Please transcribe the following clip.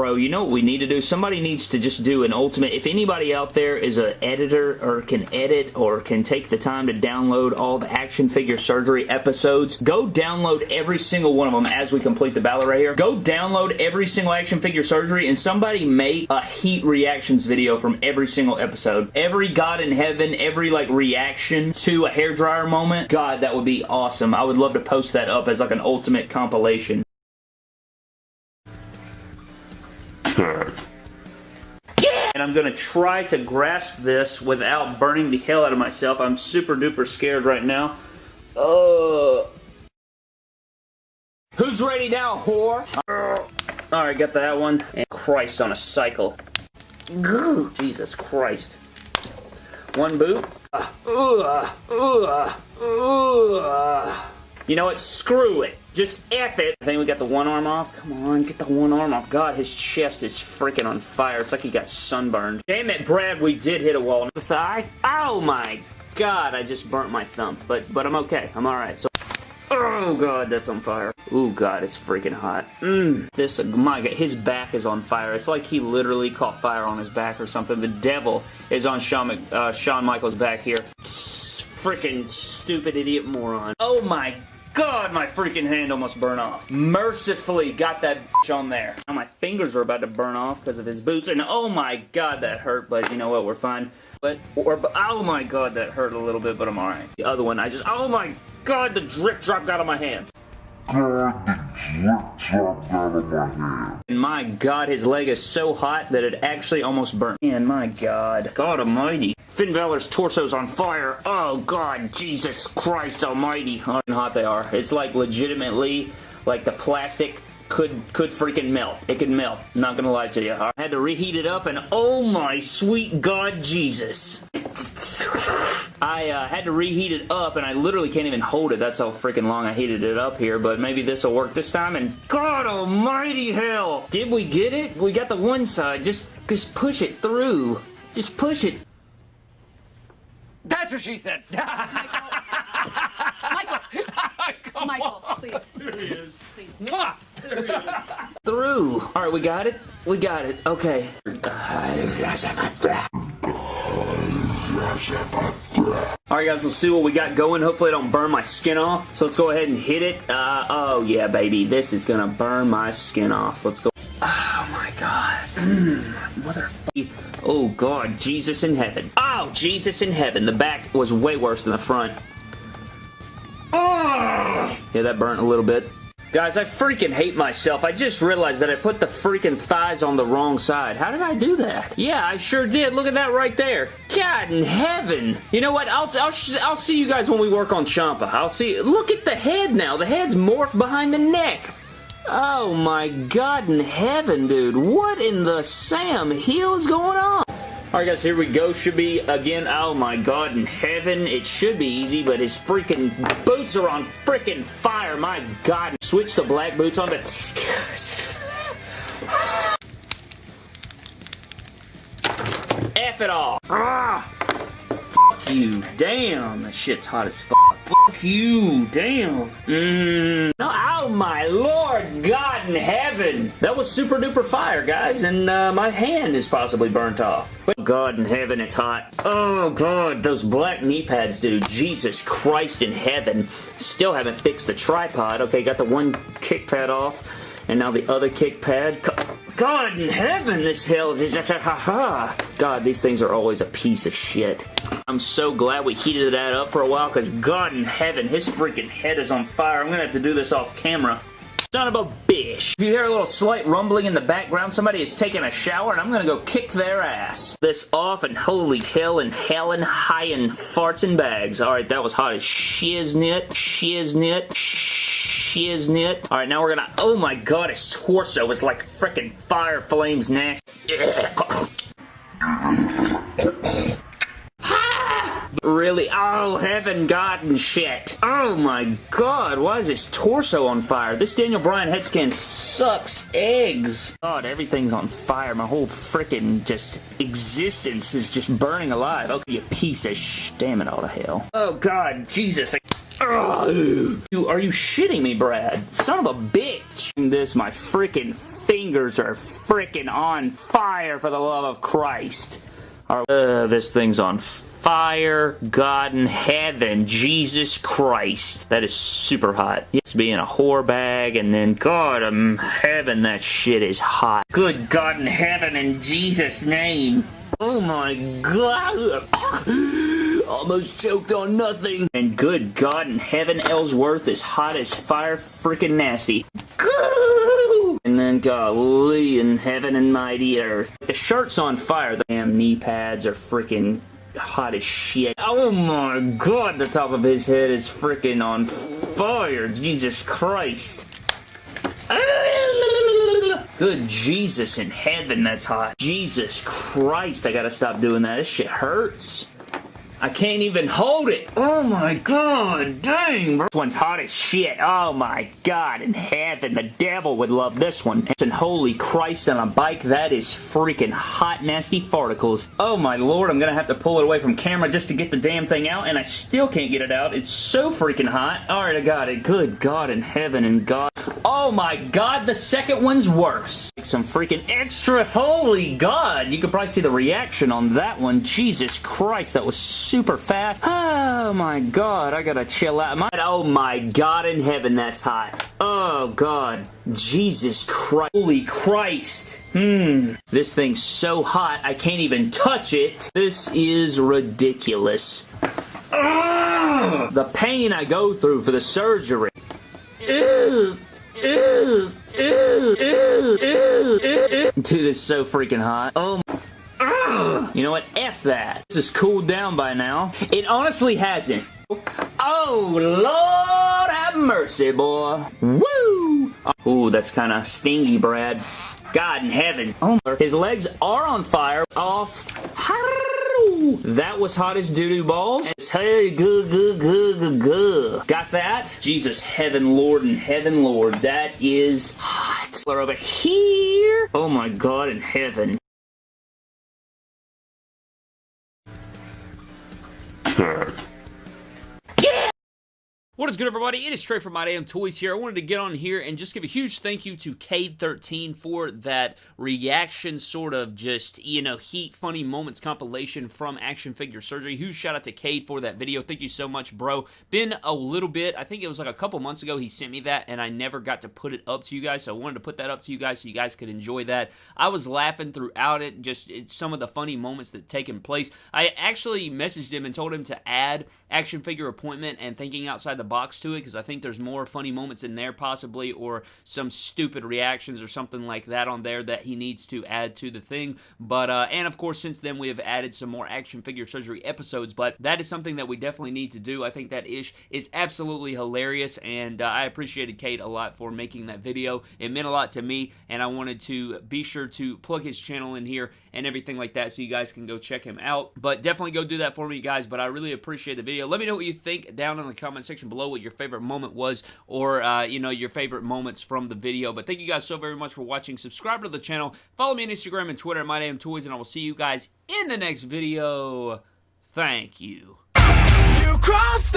bro, you know what we need to do? Somebody needs to just do an ultimate. If anybody out there is an editor or can edit or can take the time to download all the action figure surgery episodes, go download every single one of them as we complete the ballot right here. Go download every single action figure surgery and somebody make a heat reactions video from every single episode. Every God in Heaven, every like reaction to a hairdryer moment. God, that would be awesome. I would love to post that up as like an ultimate compilation. And I'm going to try to grasp this without burning the hell out of myself. I'm super duper scared right now. Uh... Who's ready now, whore? Alright, got that one. And Christ on a cycle. Jesus Christ. One boot. Uh, uh, uh. You know what? Screw it. Just F it. I think we got the one arm off. Come on, get the one arm off. God, his chest is freaking on fire. It's like he got sunburned. Damn it, Brad, we did hit a wall. The thigh? Oh my God, I just burnt my thumb. But but I'm okay. I'm alright. So Oh god, that's on fire. Oh god, it's freaking hot. Mmm. This, my god, his back is on fire. It's like he literally caught fire on his back or something. The devil is on Shawn, uh, Shawn Michaels' back here. Freaking stupid idiot moron. Oh my God, my freaking hand almost burned off. Mercifully got that on there. Now my fingers are about to burn off because of his boots, and oh my God, that hurt, but you know what, we're fine. But, or, oh my God, that hurt a little bit, but I'm alright. The other one, I just, oh my God, the drip dropped out of my hand. God, the dropped out of my hand. And my God, his leg is so hot that it actually almost burnt. And my God, God almighty. Finn Balor's torso's on fire. Oh God, Jesus Christ almighty. Oh, How hot they are. It's like legitimately like the plastic could could freaking melt. It could melt. Not gonna lie to you. I had to reheat it up and oh my sweet God Jesus. I uh, had to reheat it up and I literally can't even hold it. That's how freaking long I heated it up here, but maybe this will work this time and God almighty hell! Did we get it? We got the one side. Just, just push it through. Just push it. That's what she said. Michael. Michael, Michael, please. There he is. Please. Mwah! There he is. Through. All right, we got it. We got it. Okay. Alright guys, let's see what we got going. Hopefully I don't burn my skin off. So let's go ahead and hit it. Uh, oh yeah, baby. This is gonna burn my skin off. Let's go. Oh my god. Motherfucker. Oh god, Jesus in heaven. Oh, Jesus in heaven. The back was way worse than the front. Oh! Yeah, that burnt a little bit. Guys, I freaking hate myself. I just realized that I put the freaking thighs on the wrong side. How did I do that? Yeah, I sure did. Look at that right there. God in heaven. You know what? I'll, I'll, I'll see you guys when we work on Ciampa. I'll see. Look at the head now. The head's morphed behind the neck. Oh my god in heaven, dude. What in the Sam Hill is going on? Alright guys, here we go. Should be, again, oh my god in heaven. It should be easy, but his freaking boots are on freaking fire. My god. Switch the black boots on to... F it all. Ah! Fuck you. Damn, that shit's hot as fuck. Fuck you. Damn. Mmm. My lord God in heaven. That was super duper fire, guys, and uh, my hand is possibly burnt off. But God in heaven, it's hot. Oh god, those black knee pads, dude. Jesus Christ in heaven. Still haven't fixed the tripod. Okay, got the one kick pad off, and now the other kick pad. God in heaven, this hill is just ha ha. God, these things are always a piece of shit. I'm so glad we heated that up for a while because God in heaven, his freaking head is on fire. I'm going to have to do this off camera. Son of a bitch. If you hear a little slight rumbling in the background, somebody is taking a shower and I'm gonna go kick their ass. This off and holy hell and hell and high and farts and bags. Alright, that was hot as shiznit. Shiznit. Shiznit. Alright, now we're gonna... Oh my god, his torso is like freaking fire flames nasty. Really? Oh, heaven, God, and shit. Oh my god, why is his torso on fire? This Daniel Bryan head scan sucks eggs. God, everything's on fire. My whole freaking just existence is just burning alive. Okay, you piece of sh... Damn it all to hell. Oh god, Jesus. Ugh. Are you shitting me, Brad? Son of a bitch. This, my freaking fingers are freaking on fire for the love of Christ. Uh, this thing's on fire, God in heaven, Jesus Christ. That is super hot. It's being a whore bag, and then God in heaven, that shit is hot. Good God in heaven, in Jesus' name. Oh my God. Almost choked on nothing. And good God in heaven, Ellsworth is hot as fire, freaking nasty. And then golly in heaven and mighty earth. The shirt's on fire. The damn knee pads are freaking hot as shit. Oh my god, the top of his head is freaking on fire. Jesus Christ. Good Jesus in heaven, that's hot. Jesus Christ, I gotta stop doing that. This shit hurts. I can't even hold it. Oh my god, dang, bro. This one's hot as shit. Oh my god, in heaven, the devil would love this one. And holy Christ, on a bike, that is freaking hot, nasty farticles. Oh my lord, I'm gonna have to pull it away from camera just to get the damn thing out, and I still can't get it out. It's so freaking hot. Alright, I got it. Good God in heaven and God. Oh my god, the second one's worse. Some freaking extra, holy god. You could probably see the reaction on that one. Jesus Christ, that was super fast. Oh my god, I gotta chill out. My, oh my god in heaven, that's hot. Oh god. Jesus Christ. Holy Christ. Hmm. This thing's so hot, I can't even touch it. This is ridiculous. Ugh. The pain I go through for the surgery. Ew. Ew. Ew. Dude, it's so freaking hot. Oh you know what? F that. This is cooled down by now. It honestly hasn't. Oh, Lord have mercy, boy. Woo! Ooh, that's kind of stingy, Brad. God in heaven. Oh, his legs are on fire. Off. That was hot as doo-doo balls. Hey, good, good, good, good. Got that? Jesus, heaven, Lord, and heaven, Lord. That is hot. Over here. Oh my God in heaven. What is good, everybody? It is straight from My Damn Toys here. I wanted to get on here and just give a huge thank you to Cade13 for that reaction sort of just, you know, heat funny moments compilation from Action Figure Surgery. Huge shout out to Cade for that video. Thank you so much, bro. Been a little bit, I think it was like a couple months ago he sent me that and I never got to put it up to you guys, so I wanted to put that up to you guys so you guys could enjoy that. I was laughing throughout it, just some of the funny moments that taken place. I actually messaged him and told him to add Action Figure Appointment and Thinking Outside the box to it because I think there's more funny moments in there possibly or some stupid reactions or something like that on there that he needs to add to the thing. But, uh, and of course, since then we have added some more action figure surgery episodes, but that is something that we definitely need to do. I think that ish is absolutely hilarious and uh, I appreciated Cade a lot for making that video. It meant a lot to me and I wanted to be sure to plug his channel in here and everything like that so you guys can go check him out. But definitely go do that for me, guys, but I really appreciate the video. Let me know what you think down in the comment section below below what your favorite moment was or, uh, you know, your favorite moments from the video. But thank you guys so very much for watching. Subscribe to the channel. Follow me on Instagram and Twitter at MyDamnToys, and I will see you guys in the next video. Thank you. You crossed